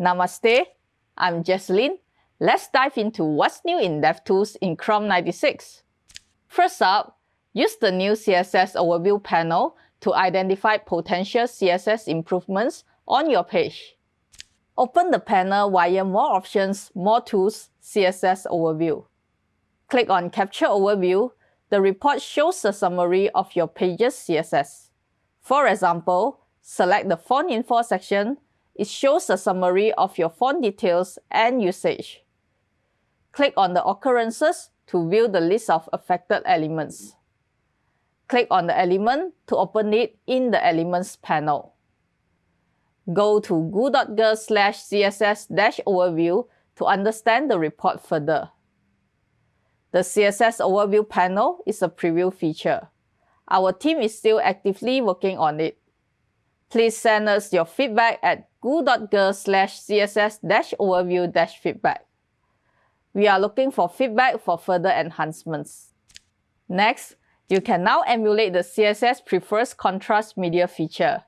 Namaste, I'm Jecelyn. Let's dive into what's new in DevTools in Chrome 96. First up, use the new CSS Overview panel to identify potential CSS improvements on your page. Open the panel via More Options, More Tools, CSS Overview. Click on Capture Overview. The report shows a summary of your page's CSS. For example, select the Font Info section. It shows a summary of your font details and usage. Click on the occurrences to view the list of affected elements. Click on the element to open it in the Elements panel. Go to goo.gl slash css-overview to understand the report further. The CSS Overview panel is a preview feature. Our team is still actively working on it. Please send us your feedback at goo.gl slash css dash overview dash feedback. We are looking for feedback for further enhancements. Next, you can now emulate the CSS Prefers Contrast Media feature.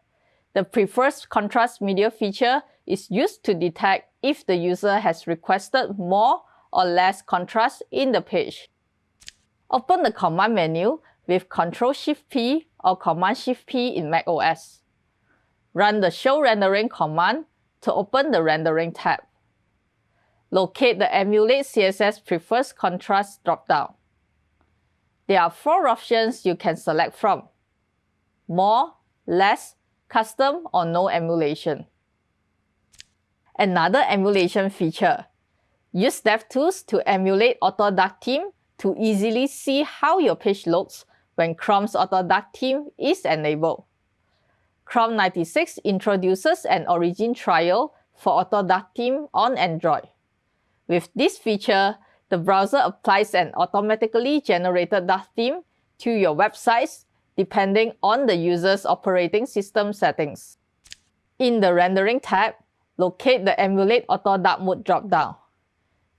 The Prefers Contrast Media feature is used to detect if the user has requested more or less contrast in the page. Open the command menu with Ctrl-Shift-P or Command-Shift-P in macOS. Run the Show Rendering command to open the Rendering tab. Locate the Emulate CSS Prefers Contrast dropdown. There are four options you can select from. More, Less, Custom or No Emulation. Another emulation feature. Use DevTools to emulate Auto Dark Theme to easily see how your page looks when Chrome's Auto Dark Theme is enabled. Chrome 96 introduces an origin trial for Auto Dark Theme on Android. With this feature, the browser applies an automatically generated theme to your websites depending on the user's operating system settings. In the Rendering tab, locate the Emulate Auto Dark Mode dropdown.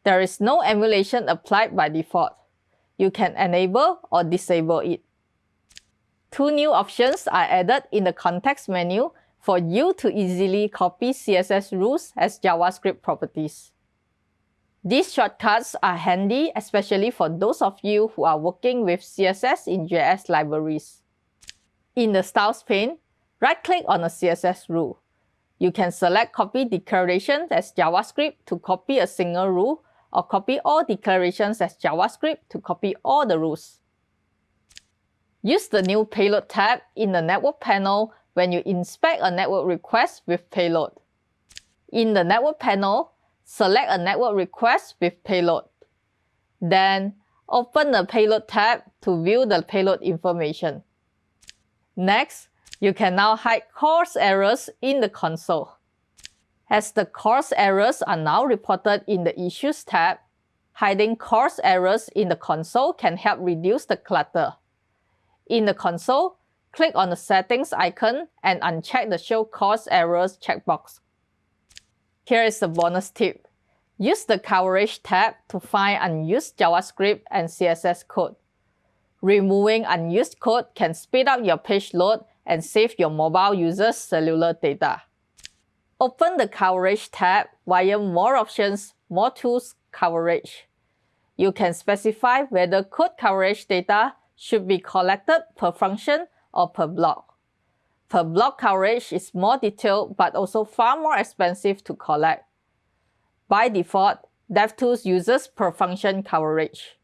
There is no emulation applied by default. You can enable or disable it. Two new options are added in the context menu for you to easily copy CSS rules as JavaScript properties. These shortcuts are handy especially for those of you who are working with CSS in JS libraries. In the Styles pane, right-click on a CSS rule. You can select Copy Declarations as JavaScript to copy a single rule or copy all declarations as JavaScript to copy all the rules. Use the new Payload tab in the Network panel when you inspect a network request with payload. In the Network panel, select a network request with payload. Then, open the Payload tab to view the payload information. Next, you can now hide CORS errors in the console. As the CORS errors are now reported in the Issues tab, hiding CORS errors in the console can help reduce the clutter. In the console, click on the Settings icon and uncheck the Show CORS Errors checkbox. Here is a bonus tip. Use the Coverage tab to find unused JavaScript and CSS code. Removing unused code can speed up your page load and save your mobile users' cellular data. Open the Coverage tab via More Options, More Tools, Coverage. You can specify whether code coverage data should be collected per function or per block. Per block coverage is more detailed but also far more expensive to collect. By default, DevTools uses per function coverage.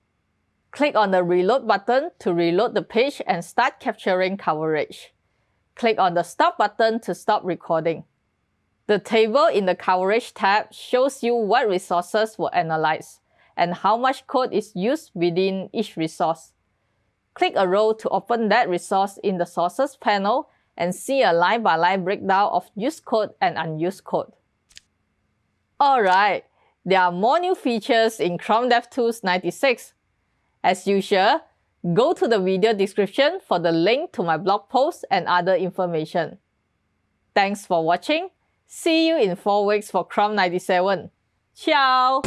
Click on the Reload button to reload the page and start capturing coverage. Click on the Stop button to stop recording. The table in the Coverage tab shows you what resources were analyzed and how much code is used within each resource. Click a row to open that resource in the Sources panel and see a line-by-line -line breakdown of used code and unused code. Alright, there are more new features in Chrome DevTools 96. As usual, go to the video description for the link to my blog post and other information. Thanks for watching See you in 4 weeks for Chrome 97. Ciao!